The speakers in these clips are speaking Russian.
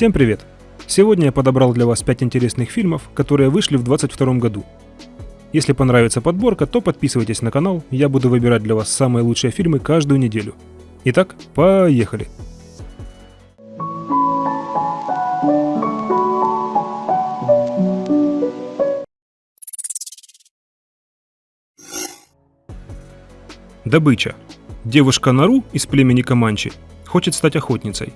Всем привет! Сегодня я подобрал для вас 5 интересных фильмов, которые вышли в 2022 году. Если понравится подборка, то подписывайтесь на канал, я буду выбирать для вас самые лучшие фильмы каждую неделю. Итак, поехали! Добыча. Девушка Нару из племени Каманчи хочет стать охотницей,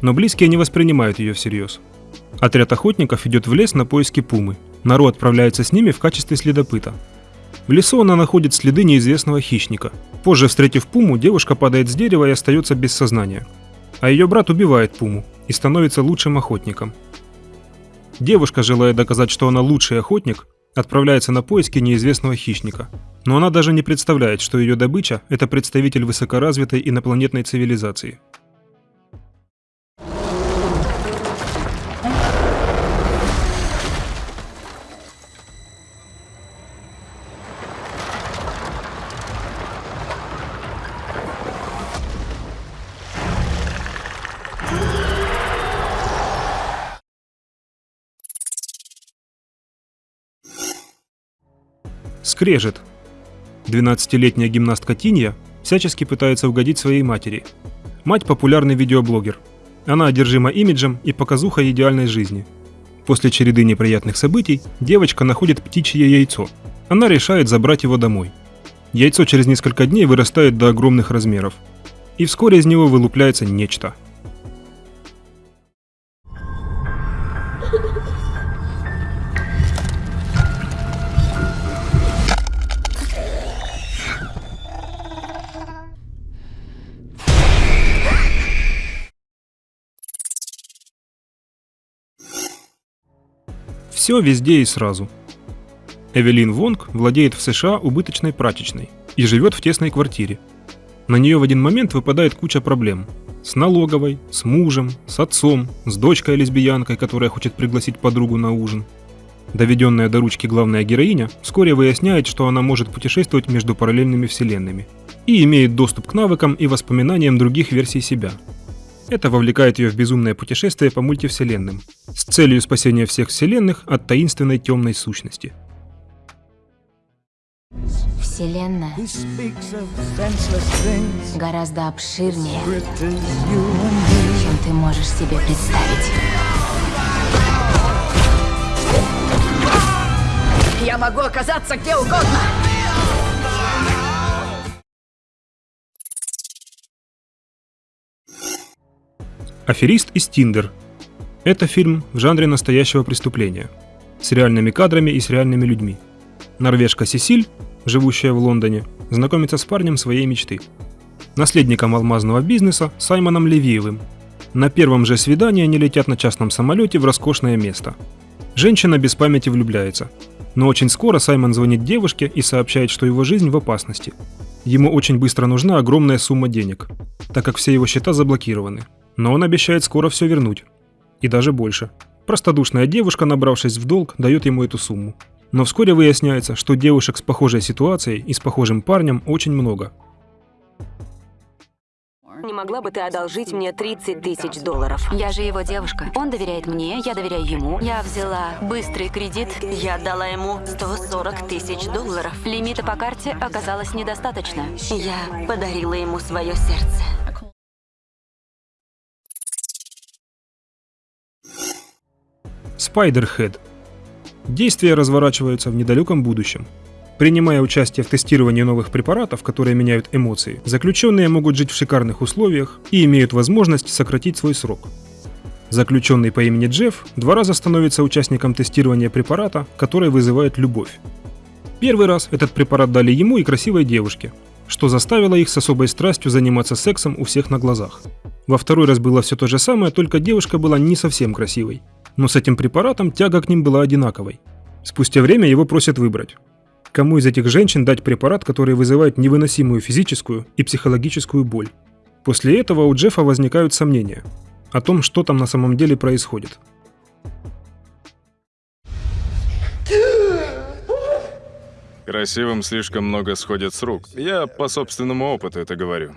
но близкие не воспринимают ее всерьез. Отряд охотников идет в лес на поиски пумы. Нару отправляется с ними в качестве следопыта. В лесу она находит следы неизвестного хищника. Позже, встретив пуму, девушка падает с дерева и остается без сознания. А ее брат убивает пуму и становится лучшим охотником. Девушка, желая доказать, что она лучший охотник, отправляется на поиски неизвестного хищника. Но она даже не представляет, что ее добыча – это представитель высокоразвитой инопланетной цивилизации. Скрежет. 12-летняя гимнастка Тинья всячески пытается угодить своей матери. Мать популярный видеоблогер. Она одержима имиджем и показухой идеальной жизни. После череды неприятных событий девочка находит птичье яйцо. Она решает забрать его домой. Яйцо через несколько дней вырастает до огромных размеров. И вскоре из него вылупляется нечто – Все везде и сразу. Эвелин Вонг владеет в США убыточной прачечной и живет в тесной квартире. На нее в один момент выпадает куча проблем. С налоговой, с мужем, с отцом, с дочкой-лесбиянкой, которая хочет пригласить подругу на ужин. Доведенная до ручки главная героиня вскоре выясняет, что она может путешествовать между параллельными вселенными и имеет доступ к навыкам и воспоминаниям других версий себя – это вовлекает ее в безумное путешествие по мультивселенным с целью спасения всех вселенных от таинственной темной сущности. Вселенная гораздо обширнее, чем ты можешь себе представить. Я могу оказаться где угодно! Аферист из Тиндер. Это фильм в жанре настоящего преступления. С реальными кадрами и с реальными людьми. Норвежка Сесиль, живущая в Лондоне, знакомится с парнем своей мечты. Наследником алмазного бизнеса Саймоном Левиевым. На первом же свидании они летят на частном самолете в роскошное место. Женщина без памяти влюбляется. Но очень скоро Саймон звонит девушке и сообщает, что его жизнь в опасности. Ему очень быстро нужна огромная сумма денег, так как все его счета заблокированы. Но он обещает скоро все вернуть. И даже больше. Простодушная девушка, набравшись в долг, дает ему эту сумму. Но вскоре выясняется, что девушек с похожей ситуацией и с похожим парнем очень много. Не могла бы ты одолжить мне 30 тысяч долларов? Я же его девушка. Он доверяет мне, я доверяю ему. Я взяла быстрый кредит. Я отдала ему 140 тысяч долларов. Лимита по карте оказалось недостаточно. Я подарила ему свое сердце. Spiderhead. Действия разворачиваются в недалеком будущем. Принимая участие в тестировании новых препаратов, которые меняют эмоции, заключенные могут жить в шикарных условиях и имеют возможность сократить свой срок. Заключенный по имени Джефф два раза становится участником тестирования препарата, который вызывает любовь. Первый раз этот препарат дали ему и красивой девушке, что заставило их с особой страстью заниматься сексом у всех на глазах. Во второй раз было все то же самое, только девушка была не совсем красивой но с этим препаратом тяга к ним была одинаковой. Спустя время его просят выбрать. Кому из этих женщин дать препарат, который вызывает невыносимую физическую и психологическую боль? После этого у Джеффа возникают сомнения о том, что там на самом деле происходит. Красивым слишком много сходит с рук. Я по собственному опыту это говорю.